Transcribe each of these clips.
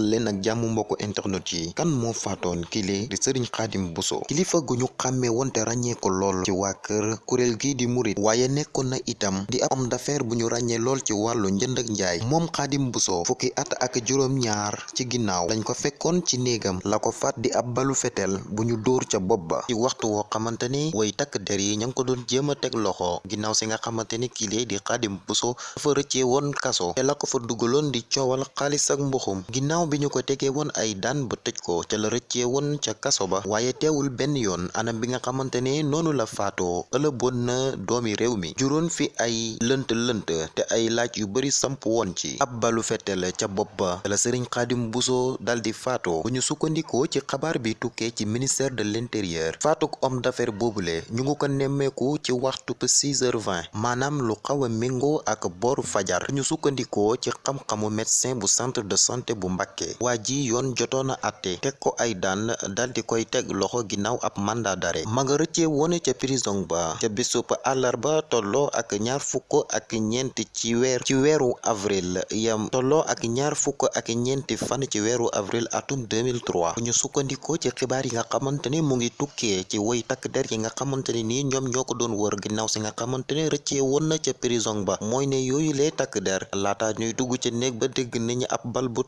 dal leen ak jàmm mbokku internet yi. Kan moo faatoon kile di sëriñ xaadim buso kilifa gu ñu xàmmee woon te ràññee ko lool ci waa kër kuréel gi di murit waaye nekkoon na itam di ab homme d'affaires bu ñu ràññee lool ci wàllu njënd ak njaay. Moom xaadim buso fukki at ak juróom ñaar ci ginnaaw dañ ko fekkoon ci néegam. La ko di ab balu fetel bu ñu dóor ca bopp ba. Ci waxtu woo xamante ni way takk der yi ña ngi ko doon jéem a teg loxo. Ginnaaw si nga xamante ni kile di xaadim buso dafa rëccee woon kaso. Te la ko fa dugaloon di coowal xaalis ak mbuxum. Ginnaaw bi ñu ko tegee woon ay daan ba tëj ko ca la rëccee woon ca kaso ba waaye teewul benn yoon anam bi nga xamante ne la faatoo ëlëboon na doomi réew mi juróon fi ay lënt lënt te ay laaj yu bari samp woon ci. Ab balu fetel ca bopp ba la sëriñ xaadim buso daldi faatoo bu ñu sukkandikoo ci xabaar bi tukkee ci ministère de l'intérieur. Faatuk homme d'affaires boobule ñu ngi ko nemmeeku ci waxtu 6h20 maanaam lu xaw a ak booru fajar. Ñu sukkandikoo ci xam-xamu médecin bu centre de santé bu waa ji yoon jotoon a àtte teg ko ay daan daldi koy teg loxo ginnaaw ab mandat d'arrêt ma nga rëccee woon ca prison ba. Ca bisub àllarba tolloo ak ñaar fukk ak ñeent ci weer ci weeru avril. Yam tolloo ak ñaar fukk ak ñeenti fan ci weeru avril atum 2003 bu ñu sukkandikoo ci xibaar yi nga xamante ne mu ngi tukkee ci woy takk der yi nga xamante ne nii ñoom ñoo ko doon wër ginnaaw si nga xamante ne rëccee woon na ca prison ba. Mooy ne yooyu lee takk der. Laata ñuy dugg ca néeg ba dégg nañu ab bal bu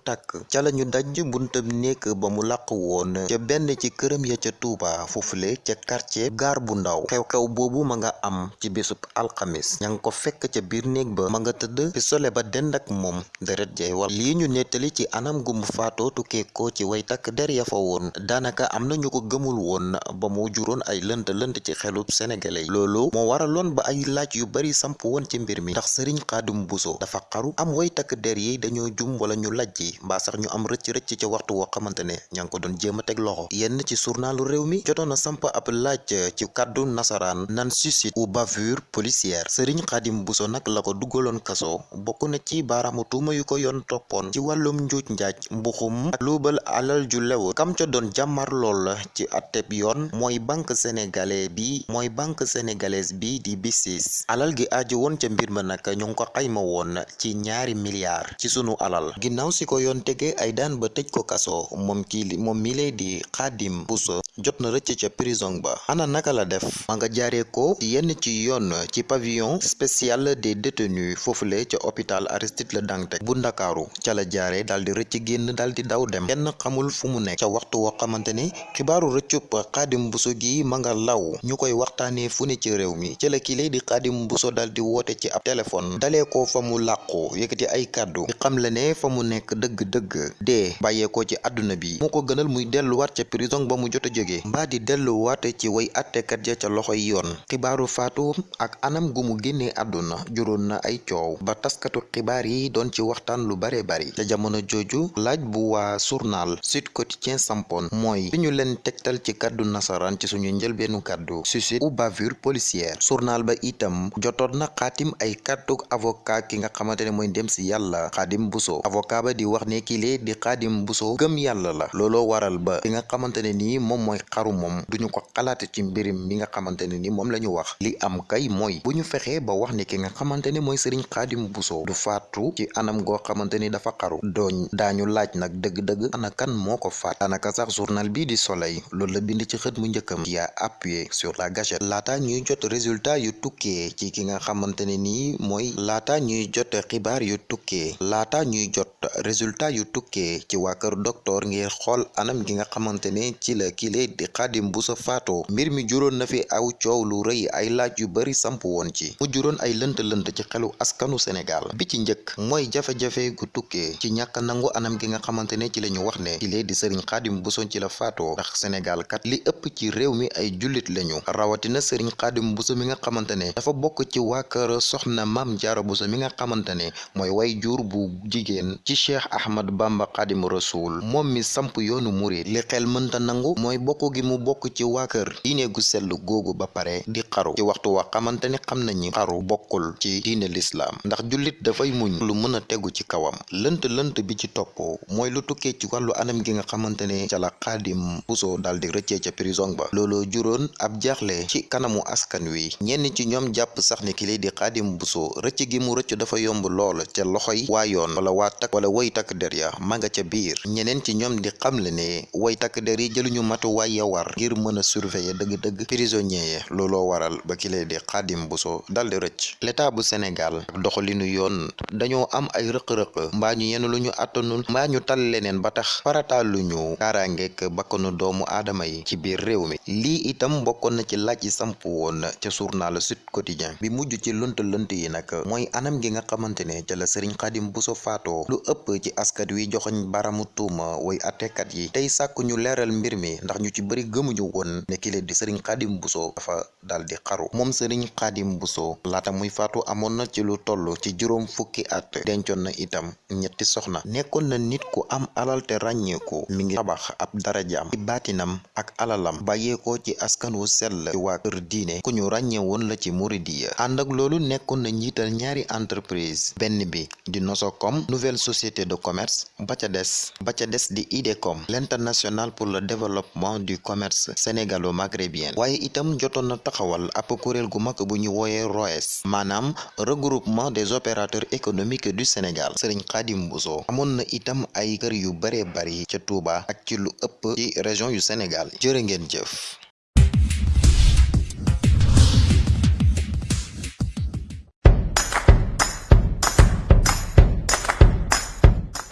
ca lañu daj buntam néeg ba mu làq woon ca benn ci këram ya ca Tuuba foofule ca quartier gaar bu ndaw xew-xew boobu ma nga am ci bésub alxamis ña ko fekk ca biir néeg ba ma nga tëdd ba dend ak moom deret jay war lii ñu nettali ci anam gu mu faatoo tukkee ko ci way takk der ya fa woon daanaka am na ñu ko gëmul woon ba mu juróon ay lënt lënt ci xelub sénégalais loolu moo ba ay laaj yu bari samp woon ci mbir mi. Ndax sëriñ xaadim buso dafa xaru am way takk der yi dañoo jum wala ñu lajji mbaa sax ñu am rëcc rëcc ca waxtu woo xamante ne ña ngi ko doon jéem a teg loxo. Yenn ci journalu réew mi samp laaj ci kàddu nasaraan nan suicide ou bavure policière. Sëriñ xaadim buso nag la ko duggaloon kaso na ci baaraamu tuuma yu ko yoon toppoon ci wàllum njuuj njaaj mbuxum ak luubal alal ju lew kam ca doon jàmmar lool ci atteb yoon mooy banque sénégalais bi mooy banque sénégalaise bi di BICIS alal gi aju woon ca mbir ma nag ñu ko xayma woon ci ñaari milliards ci sunu alal. Ginnaaw si ko yoon tege ay daan ba tëj ko kaso moom kii moom mi lay di xaadim buso jot na rëcc prison ba. Ana naka la def? Ma nga jaaree ko ci yenn ci yoon ci pavillon spécial des détenus foofule ca hôpital Aristide Le Dantec bu ndakaaru. Ca la jaaree daal di rëcc génn di daw dem. Kenn xamul fu mu nekk. Ca waxtu woo xamante ne xibaaru rëccub xaadim buso gi ma nga law. Ñu koy waxtaanee fu ne ci réew mi. Ca la di xaadim buso daal di woote ci ab téléphone. Dalee ko fa mu yëkkati ay kàddu. Di xam le ne fa mu nekk dëgg-dëgg. Dee bàyyeekoo ci àdduna bi. Moo ko gënal muy delluwaat ca prison ba mu jot a jóge mbaa di delluwaat ci way attekat ja ca loxoy yoon. Xibaaru faatu ak anam gu mu génnee àdduna na ay coow ba taskatu xibaar yi doon ci waxtaan lu bare bari. Ca jamono jooju laaj bu waa journal Sud Quotidien sampoon mooy bi ñu leen tegtal ci kàddu nasaraan ci suñu njëlbeenu kàddu suicide ou bavure policière. Journal ba itam jotoon na xaatim ay kàddu avocat ki nga xamante ne mooy dem si yàlla xaadim buso. Avocat ba di wax ne kile di xaadim buso gëm yàlla la. Looloo waral ba ki nga xamante ne nii moom mooy xaru moom duñu ko xalaate ci mbirim mi nga xamante ne ni moom la ñu wax li am kay mooy bu ñu fexee ba wax ne ki nga xamante ne mooy sëriñ xaadim buso du faatu ci anam goo xamante ni dafa xaru dooñ daañu laaj nag dëgg-dëgg ana kan moo ko faat daanaka sax journal bii di soleil loolu la bind ci xët mu njëkkam qui a appuyé sur la gâchette laata ñuy jot résultat yu tukkee ci ki nga xamante ne nii mooy laata ñuy jot xibaar yu tukkee laata ñuy jot résultat yu tukkee ci waa kër docteur ngir xool anam gi nga xamante ne ci la kile di xaadim bu sa faatoo mbir mi juróon na fi aw coow lu ay laaj yu bari samp woon ci. Mu juróon ay lënt-lënt ci xelu askanu Sénégal. Bi ci njëkk mooy jafe-jafe gu tukkee ci nangu anam gi nga xamante ne ci la ñu wax ne kile di sëriñ xaadim buso ci la faatoo. Ndax Sénégal kat li ëpp ci réew mi ay jullit lañu rawatina sëriñ xaadim buso mi nga xamante ne dafa bokk ci waa kër soxna maam jaara buso mi nga xamante ne mooy way jur bu jigéen ci cheikh ahmad bamba xaadim rasul moom mi samp yoonu murit. Li xel mënta nangu mooy bokk gi mu bokk ci waa kër. Diine gu sell googu ba pare di xaru. Ci waxtu wa xamante nañu xaru bokkul ci diine lislaam ndax jullit dafay muñ lu mën a tegu ci kawam. Lënt lënt bi ci topp mooy lu tukkee ci wàllu anam gi nga xamante ne ca la xaadim buso daal di rëccee ca prison ba. Looloo juróon ab jaaxle ci kanamu askan wi. Ñenn ci ñoom jàpp sax lay di xaadim buso rëcc gi mu rëcc dafa yomb lool ca loxoy waa yoon wala waa takk wala woy takk der ya ma nga ca biir. Ñeneen ci ñoom di xamle ne woy takk der yi jëluñu matuwaay ya war ngir mën a surveiller dëgg-dëgg prisonnier yi looloo waral ba lay di buso dal di rëcc. L'état bu Sénégal doxalinu yoon am ay rëq-rëq mbaa ñu yenn lu mbaa ñu tal leneen ba tax farataaluñu kaaraangeek bakkanu doomu aadama yi ci biir réew mi. Itam bokkoon na ci laaj samp woon ca journal Sud Quotidien bi mujj ci lënt lënt yi nag mooy anam gi nga xamante ne ca la xaadim buso faatoo. Lu ëpp ci askat wi joxoñ baramu tuuma woy attekat yi. Tey sàkk ñu mbir mi ndax ñu ci bëri gëmuñu woon ne kile di sëriñ buso dafa dal di xaru. Moom sëriñ xaadim buso laata muy faatu amoon na ci lu toll ci juróom fukki at. Dencoon na itam ñetti soxna. Nekkoon na nit ku am alal te ràññeeku. Mi ngi tabax ab darajaam. Ci baatinam ak alalam bàyyeekoo ci askan wu sell. Ci waa kër diine. Ku ñu ràññee woon la ci muridiya ànd ak loolu nekkoon na njiital ñaari entreprise. Benn bi di Nosocom nouvelle société de commerce. Ba ca des di IDECOM. L'international pour le développement du commerce sénégalo-maghrébien. Waaye itam jotoon na taxawal ab kuréel gu mag bu ñu regroupement des opérateurs économiques du Sénégal. Serigne Khadim Bousso amoon na itam ay kër yu bari ca Touba ak ci lu ëpp ci région yu Sénégal. Jërë